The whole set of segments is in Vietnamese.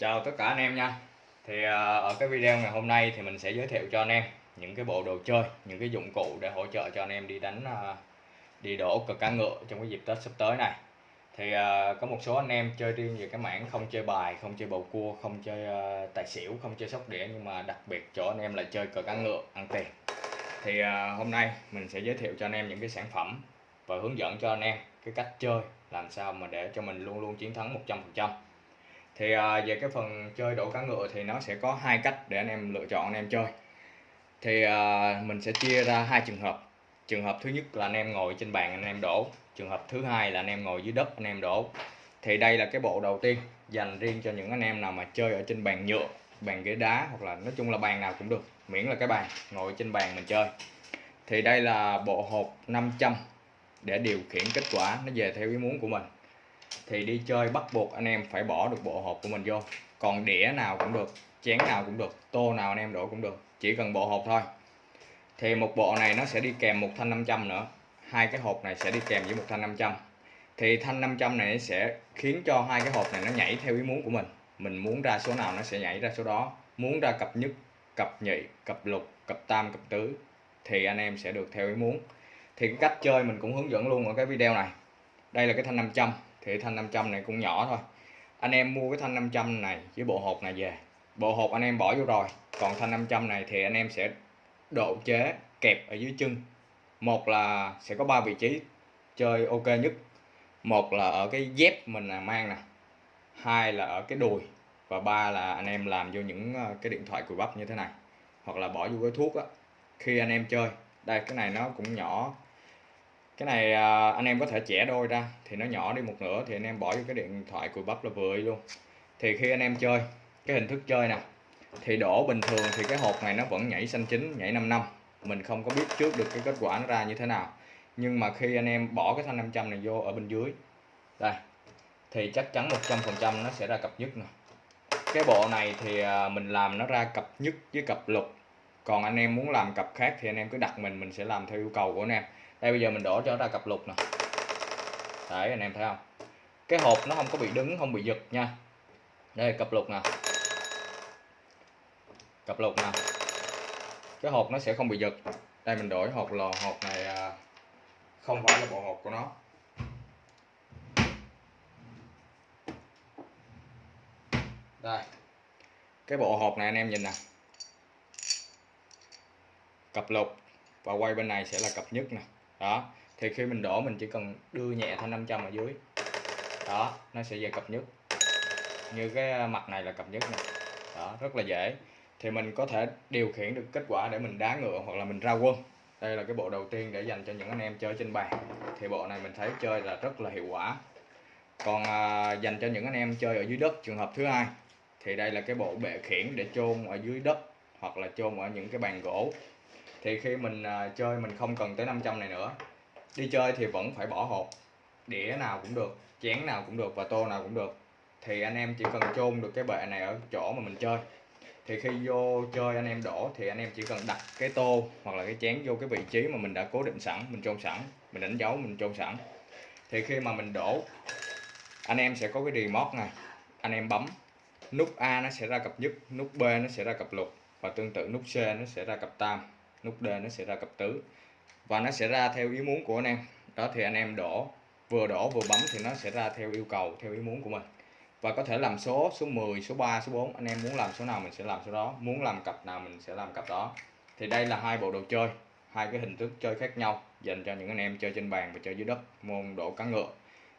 Chào tất cả anh em nha Thì à, ở cái video ngày hôm nay thì mình sẽ giới thiệu cho anh em những cái bộ đồ chơi, những cái dụng cụ để hỗ trợ cho anh em đi đánh à, đi đổ cờ cá ngựa trong cái dịp Tết sắp tới này. Thì à, có một số anh em chơi riêng về cái mảng không chơi bài, không chơi bầu cua, không chơi tài xỉu, không chơi sóc đĩa nhưng mà đặc biệt chỗ anh em là chơi cờ cá ngựa ăn tiền. Thì hôm nay mình sẽ giới thiệu cho anh em những cái sản phẩm và hướng dẫn cho anh em cái cách chơi làm sao mà để cho mình luôn luôn chiến thắng 100% thì à, về cái phần chơi đổ cá ngựa thì nó sẽ có hai cách để anh em lựa chọn anh em chơi. Thì à, mình sẽ chia ra hai trường hợp. Trường hợp thứ nhất là anh em ngồi trên bàn anh em đổ. Trường hợp thứ hai là anh em ngồi dưới đất anh em đổ. Thì đây là cái bộ đầu tiên dành riêng cho những anh em nào mà chơi ở trên bàn nhựa bàn ghế đá hoặc là nói chung là bàn nào cũng được miễn là cái bàn ngồi trên bàn mình chơi. Thì đây là bộ hộp 500 để điều khiển kết quả nó về theo ý muốn của mình thì đi chơi bắt buộc anh em phải bỏ được bộ hộp của mình vô. Còn đĩa nào cũng được, chén nào cũng được, tô nào anh em đổ cũng được. Chỉ cần bộ hộp thôi. Thì một bộ này nó sẽ đi kèm một thanh 500 nữa. Hai cái hộp này sẽ đi kèm với một thanh 500 thì thanh 500 này sẽ khiến cho hai cái hộp này nó nhảy theo ý muốn của mình. Mình muốn ra số nào nó sẽ nhảy ra số đó. Muốn ra cặp nhất, cặp nhị, cặp lục, cặp tam, cặp tứ, thì anh em sẽ được theo ý muốn. Thì cái cách chơi mình cũng hướng dẫn luôn ở cái video này. Đây là cái thanh 500 thì thanh 500 này cũng nhỏ thôi. Anh em mua cái thanh 500 này với bộ hộp này về. Bộ hộp anh em bỏ vô rồi. Còn thanh 500 này thì anh em sẽ độ chế, kẹp ở dưới chân. Một là sẽ có ba vị trí chơi ok nhất. Một là ở cái dép mình là mang nè. Hai là ở cái đùi. Và ba là anh em làm vô những ờ, cái điện thoại cùi bắp như thế này. Hoặc là bỏ vô cái thuốc á. Khi anh em chơi. Đây, cái này nó cũng nhỏ cái này à, anh em có thể chẻ đôi ra, thì nó nhỏ đi một nửa thì anh em bỏ vô cái điện thoại cùi bắp là vừa luôn. Thì khi anh em chơi, cái hình thức chơi nè, thì đổ bình thường thì cái hộp này nó vẫn nhảy xanh chín, nhảy 5 năm. Mình không có biết trước được cái kết quả nó ra như thế nào. Nhưng mà khi anh em bỏ cái thanh 500 này vô ở bên dưới, đây, thì chắc chắn 100% nó sẽ ra cặp nhất nè. Cái bộ này thì à, mình làm nó ra cặp nhất với cặp lục còn anh em muốn làm cặp khác thì anh em cứ đặt mình mình sẽ làm theo yêu cầu của anh em. Đây, bây giờ mình đổ cho ra cặp lục nè. Đấy, anh em thấy không? Cái hộp nó không có bị đứng, không bị giật nha. Đây, cặp lục nè. Cặp lục nè. Cái hộp nó sẽ không bị giật. Đây, mình đổi hộp lò, hộp này à, không phải là bộ hộp của nó. Đây. Cái bộ hộp này anh em nhìn nè cặp lục và quay bên này sẽ là cặp nhất nè. Đó thì khi mình đổ mình chỉ cần đưa nhẹ thanh 500 ở dưới. Đó nó sẽ về cặp nhất. Như cái mặt này là cặp nhất nè. Đó rất là dễ. Thì mình có thể điều khiển được kết quả để mình đá ngựa hoặc là mình ra quân. Đây là cái bộ đầu tiên để dành cho những anh em chơi trên bàn. Thì bộ này mình thấy chơi là rất là hiệu quả. Còn à, dành cho những anh em chơi ở dưới đất trường hợp thứ hai thì đây là cái bộ bệ khiển để chôn ở dưới đất hoặc là chôn ở những cái bàn gỗ thì khi mình uh, chơi mình không cần tới 500 này nữa. Đi chơi thì vẫn phải bỏ hộp đĩa nào cũng được chén nào cũng được và tô nào cũng được. Thì anh em chỉ cần chôn được cái bệ này ở chỗ mà mình chơi. Thì khi vô chơi anh em đổ thì anh em chỉ cần đặt cái tô hoặc là cái chén vô cái vị trí mà mình đã cố định sẵn mình chôn sẵn mình đánh dấu mình chôn sẵn. Thì khi mà mình đổ anh em sẽ có cái remote này anh em bấm. Nút A nó sẽ ra cặp nhất nút B nó sẽ ra cặp lục và tương tự nút C nó sẽ ra cặp tam nút D nó sẽ ra cặp tứ. Và nó sẽ ra theo ý muốn của anh em. Đó, thì anh em đổ, vừa đổ vừa bấm thì nó sẽ ra theo yêu cầu, theo ý muốn của mình. Và có thể làm số số 10 số 3 số 4 anh em muốn làm số nào mình sẽ làm số đó. Muốn làm cặp nào mình sẽ làm cặp đó. Thì đây là hai bộ đồ chơi, hai cái hình thức chơi khác nhau, dành cho những anh em chơi trên bàn và chơi dưới đất, môn đổ cá ngựa.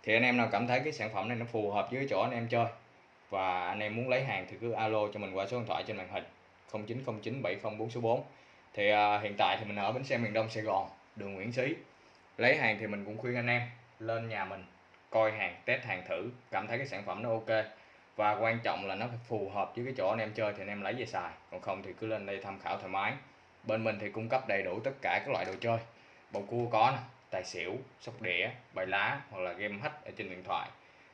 Thì anh em nào cảm thấy cái sản phẩm này nó phù hợp với chỗ anh em chơi, và anh em muốn lấy hàng thì cứ alo cho mình qua số điện thoại trên màn hình 0909 704 số 4 thì uh, hiện tại thì mình ở bến xe miền Đông Sài Gòn đường Nguyễn Xí. Lấy hàng thì mình cũng khuyên anh em lên nhà mình coi hàng test hàng thử cảm thấy cái sản phẩm nó ok. Và quan trọng là nó phải phù hợp với cái chỗ anh em chơi thì anh em lấy về xài. Còn không thì cứ lên đây tham khảo thoải mái. Bên mình thì cung cấp đầy đủ tất cả các loại đồ chơi. Bầu cua có nè tài xỉu sóc đĩa bài lá hoặc là game hack ở trên điện thoại.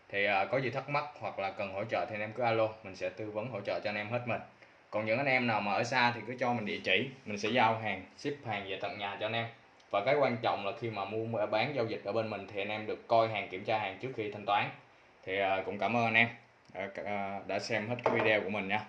Thì uh, có gì thắc mắc hoặc là cần hỗ trợ thì anh em cứ alo mình sẽ tư vấn hỗ trợ cho anh em hết mình còn những anh em nào mà ở xa thì cứ cho mình địa chỉ mình sẽ giao hàng ship hàng về tận nhà cho anh em. Và cái quan trọng là khi mà mua bán giao dịch ở bên mình thì anh em được coi hàng kiểm tra hàng trước khi thanh toán. Thì à, cũng cảm ơn anh em à, đã, à, đã xem hết cái video của mình nha.